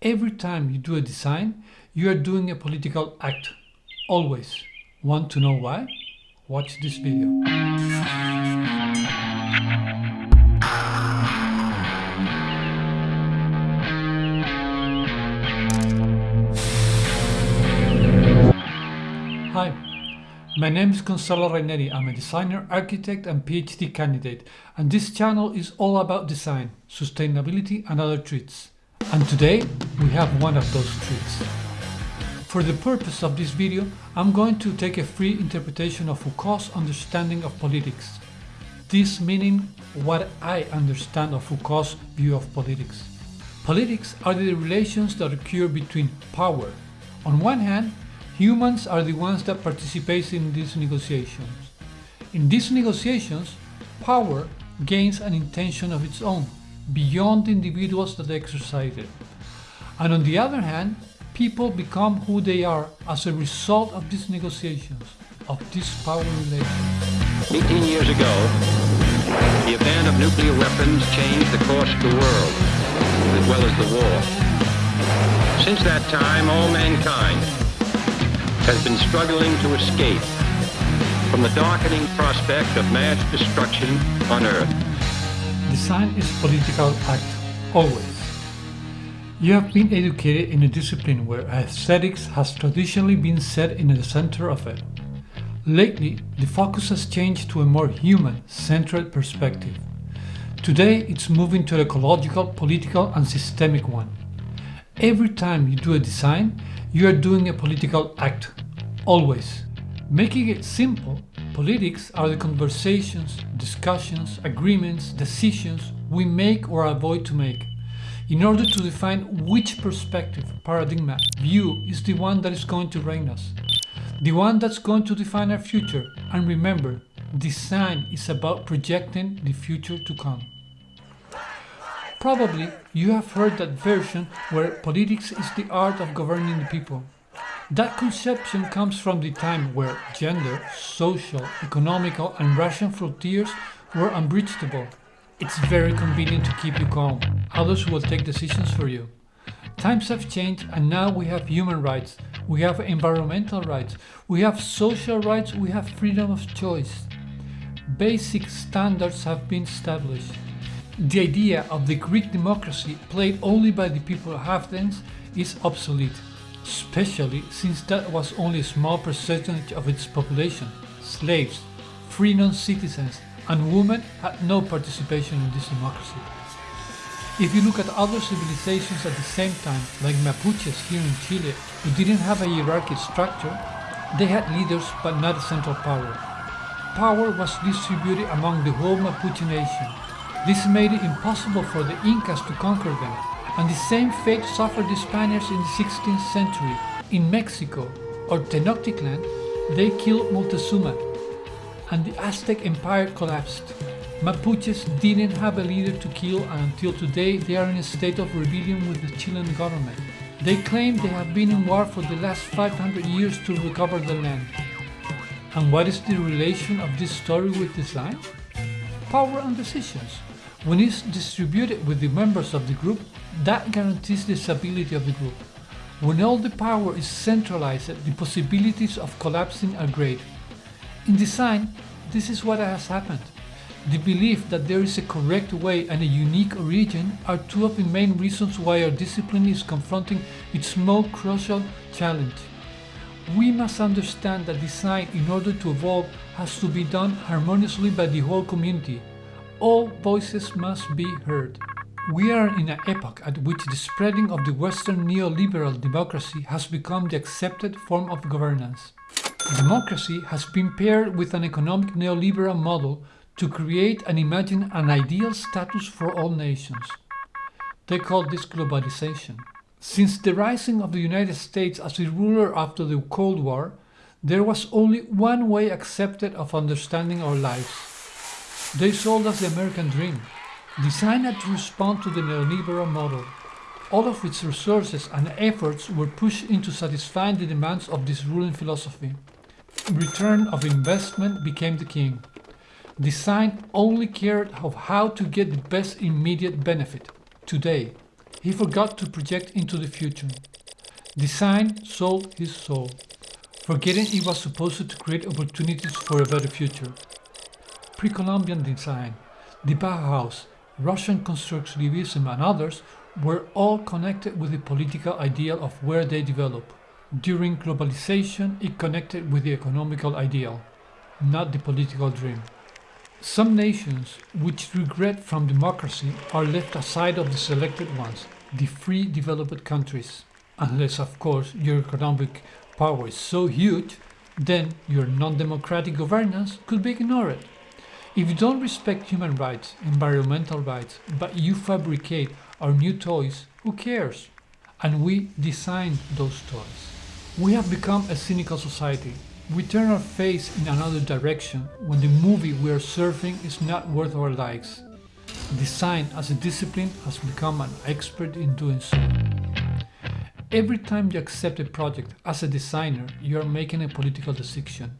Every time you do a design, you are doing a political act. Always. Want to know why? Watch this video. Hi, my name is Gonzalo Raineri. I'm a designer, architect and PhD candidate and this channel is all about design, sustainability and other treats. And today we have one of those treats. For the purpose of this video, I'm going to take a free interpretation of Foucault's understanding of politics. This meaning what I understand of Foucault's view of politics. Politics are the relations that occur between power. On one hand, Humans are the ones that participate in these negotiations. In these negotiations, power gains an intention of its own, beyond individuals that exercise it. And on the other hand, people become who they are as a result of these negotiations, of this power relations. 18 years ago, the event of nuclear weapons changed the course of the world, as well as the war. Since that time, all mankind has been struggling to escape from the darkening prospect of mass destruction on Earth. Design is political act, always. You have been educated in a discipline where aesthetics has traditionally been set in the center of it. Lately, the focus has changed to a more human-centered perspective. Today, it's moving to an ecological, political and systemic one. Every time you do a design, you are doing a political act, always. Making it simple, politics are the conversations, discussions, agreements, decisions we make or avoid to make, in order to define which perspective, paradigm, view is the one that is going to reign us, the one that's going to define our future. And remember, design is about projecting the future to come. Probably you have heard that version where politics is the art of governing the people. That conception comes from the time where gender, social, economical and racial frontiers were unbreachable. It's very convenient to keep you calm, others will take decisions for you. Times have changed and now we have human rights, we have environmental rights, we have social rights, we have freedom of choice. Basic standards have been established. The idea of the Greek democracy played only by the people of Athens is obsolete, especially since that was only a small percentage of its population. Slaves, free non-citizens and women had no participation in this democracy. If you look at other civilizations at the same time, like Mapuches here in Chile, who didn't have a hierarchy structure, they had leaders but not a central power. Power was distributed among the whole Mapuche nation, this made it impossible for the Incas to conquer them, and the same fate suffered the Spaniards in the 16th century. In Mexico, or Tenochtitlan, they killed Montezuma, and the Aztec Empire collapsed. Mapuches didn't have a leader to kill and until today they are in a state of rebellion with the Chilean government. They claim they have been in war for the last 500 years to recover the land. And what is the relation of this story with design? Power and decisions. When it's distributed with the members of the group, that guarantees the stability of the group. When all the power is centralized, the possibilities of collapsing are great. In design, this is what has happened. The belief that there is a correct way and a unique origin are two of the main reasons why our discipline is confronting its most crucial challenge. We must understand that design, in order to evolve, has to be done harmoniously by the whole community, all voices must be heard. We are in an epoch at which the spreading of the Western neoliberal democracy has become the accepted form of governance. Democracy has been paired with an economic neoliberal model to create and imagine an ideal status for all nations. They call this globalization. Since the rising of the United States as a ruler after the Cold War, there was only one way accepted of understanding our lives they sold us the American dream, designed to respond to the neoliberal model. All of its resources and efforts were pushed into satisfying the demands of this ruling philosophy. Return of investment became the king. Design only cared of how to get the best immediate benefit. Today, he forgot to project into the future. Design sold his soul, forgetting it was supposed to create opportunities for a better future. Pre-Columbian design, the Bauhaus, Russian constructivism and others were all connected with the political ideal of where they develop. During globalization, it connected with the economical ideal, not the political dream. Some nations which regret from democracy are left aside of the selected ones, the free developed countries. Unless, of course, your economic power is so huge, then your non-democratic governance could be ignored. If you don't respect human rights, environmental rights, but you fabricate our new toys, who cares? And we design those toys. We have become a cynical society. We turn our face in another direction when the movie we are surfing is not worth our likes. Design as a discipline has become an expert in doing so. Every time you accept a project as a designer, you are making a political decision.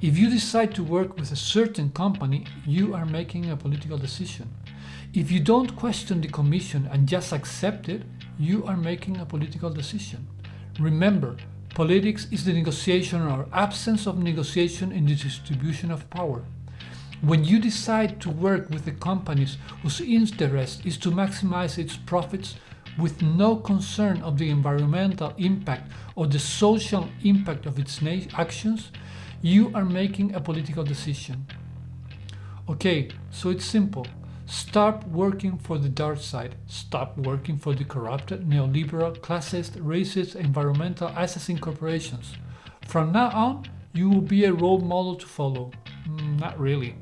If you decide to work with a certain company, you are making a political decision. If you don't question the commission and just accept it, you are making a political decision. Remember, politics is the negotiation or absence of negotiation in the distribution of power. When you decide to work with the companies whose interest is to maximize its profits with no concern of the environmental impact or the social impact of its actions, you are making a political decision. Okay, so it's simple. Stop working for the dark side. Stop working for the corrupted, neoliberal, classist, racist, environmental assassin corporations. From now on, you will be a role model to follow. Mm, not really.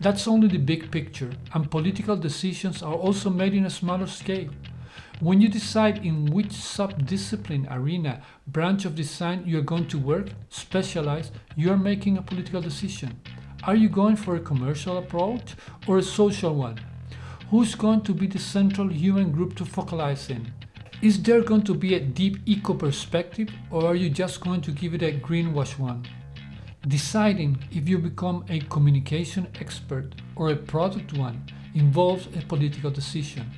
That's only the big picture, and political decisions are also made in a smaller scale. When you decide in which sub-discipline, arena, branch of design you are going to work, specialize, you are making a political decision. Are you going for a commercial approach or a social one? Who's going to be the central human group to focalize in? Is there going to be a deep eco perspective or are you just going to give it a greenwash one? Deciding if you become a communication expert or a product one involves a political decision.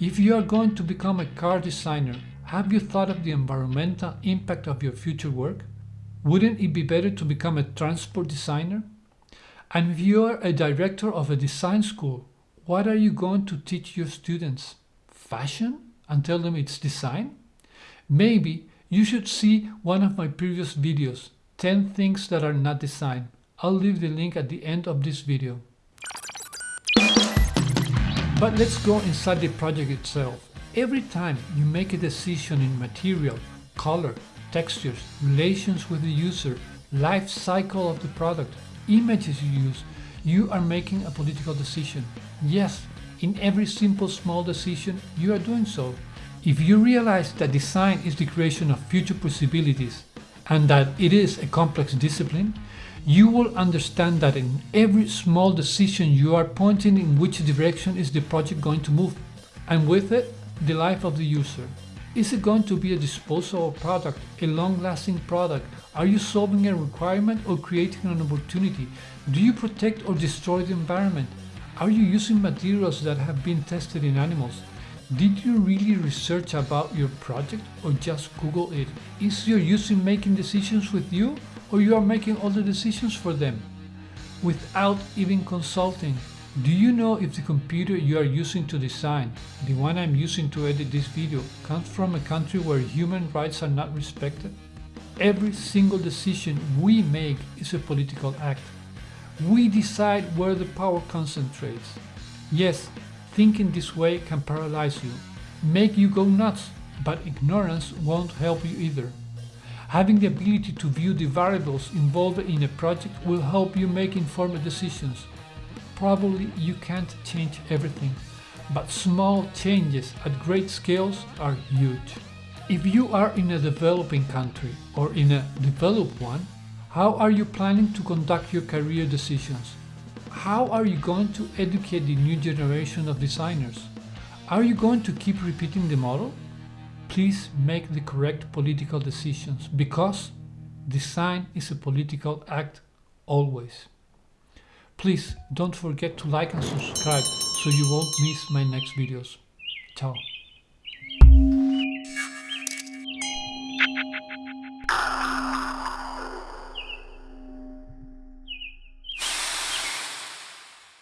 If you are going to become a car designer, have you thought of the environmental impact of your future work? Wouldn't it be better to become a transport designer? And if you are a director of a design school, what are you going to teach your students? Fashion? And tell them it's design? Maybe you should see one of my previous videos, 10 things that are not design. I'll leave the link at the end of this video. But let's go inside the project itself. Every time you make a decision in material, color, textures, relations with the user, life cycle of the product, images you use, you are making a political decision. Yes, in every simple small decision, you are doing so. If you realize that design is the creation of future possibilities and that it is a complex discipline, you will understand that in every small decision you are pointing in which direction is the project going to move, and with it, the life of the user. Is it going to be a disposable product, a long-lasting product? Are you solving a requirement or creating an opportunity? Do you protect or destroy the environment? Are you using materials that have been tested in animals? Did you really research about your project or just Google it? Is your user making decisions with you or you are making all the decisions for them? Without even consulting, do you know if the computer you are using to design, the one I'm using to edit this video, comes from a country where human rights are not respected? Every single decision we make is a political act. We decide where the power concentrates. Yes, thinking this way can paralyze you, make you go nuts, but ignorance won't help you either. Having the ability to view the variables involved in a project will help you make informed decisions Probably you can't change everything, but small changes at great scales are huge. If you are in a developing country or in a developed one, how are you planning to conduct your career decisions? How are you going to educate the new generation of designers? Are you going to keep repeating the model? Please make the correct political decisions because design is a political act always. Please don't forget to like and subscribe so you won't miss my next videos. Ciao.